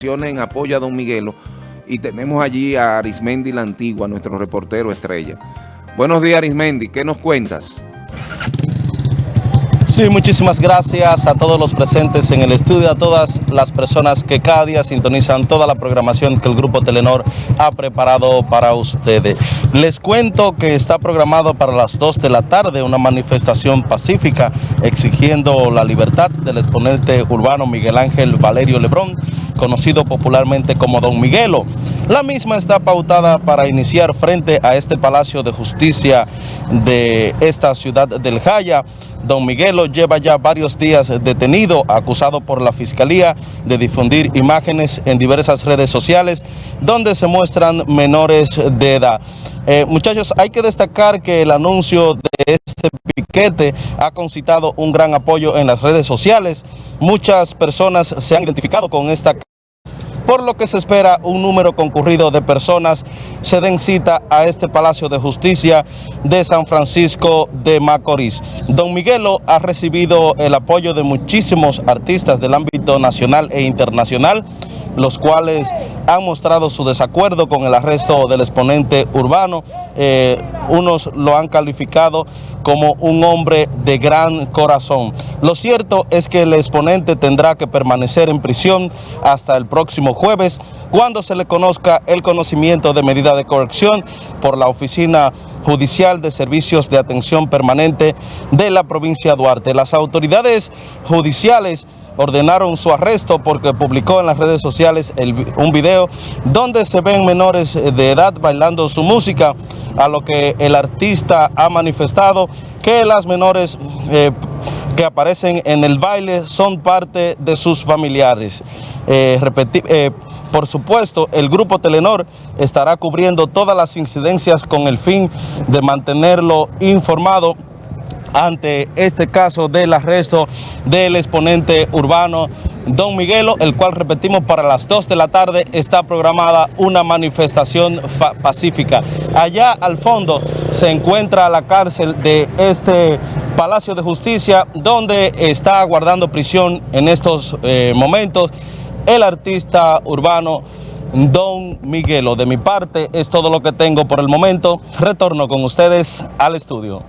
en apoyo a Don Miguelo y tenemos allí a Arismendi la Antigua, nuestro reportero estrella. Buenos días Arismendi, ¿qué nos cuentas? Sí, muchísimas gracias a todos los presentes en el estudio, a todas las personas que cada día sintonizan toda la programación que el Grupo Telenor ha preparado para ustedes. Les cuento que está programado para las 2 de la tarde una manifestación pacífica exigiendo la libertad del exponente urbano Miguel Ángel Valerio Lebrón, conocido popularmente como Don Miguelo. La misma está pautada para iniciar frente a este Palacio de Justicia de esta ciudad del Jaya. Don Miguelo lleva ya varios días detenido, acusado por la Fiscalía de difundir imágenes en diversas redes sociales donde se muestran menores de edad. Eh, muchachos, hay que destacar que el anuncio de este piquete ha concitado un gran apoyo en las redes sociales. Muchas personas se han identificado con esta por lo que se espera un número concurrido de personas se den cita a este Palacio de Justicia de San Francisco de Macorís. Don Miguelo ha recibido el apoyo de muchísimos artistas del ámbito nacional e internacional, los cuales han mostrado su desacuerdo con el arresto del exponente urbano. Eh, unos lo han calificado como un hombre de gran corazón. Lo cierto es que el exponente tendrá que permanecer en prisión hasta el próximo jueves, cuando se le conozca el conocimiento de medida de corrección por la Oficina Judicial de Servicios de Atención Permanente de la provincia de Duarte. Las autoridades judiciales ordenaron su arresto porque publicó en las redes sociales un video donde se ven menores de edad bailando su música, a lo que el artista ha manifestado que las menores eh, que aparecen en el baile son parte de sus familiares. Eh, eh, por supuesto, el Grupo Telenor estará cubriendo todas las incidencias con el fin de mantenerlo informado ante este caso del arresto del exponente urbano Don Miguelo, el cual repetimos para las 2 de la tarde está programada una manifestación pacífica. Allá al fondo se encuentra la cárcel de este Palacio de Justicia donde está guardando prisión en estos eh, momentos el artista urbano Don Miguelo. De mi parte es todo lo que tengo por el momento. Retorno con ustedes al estudio.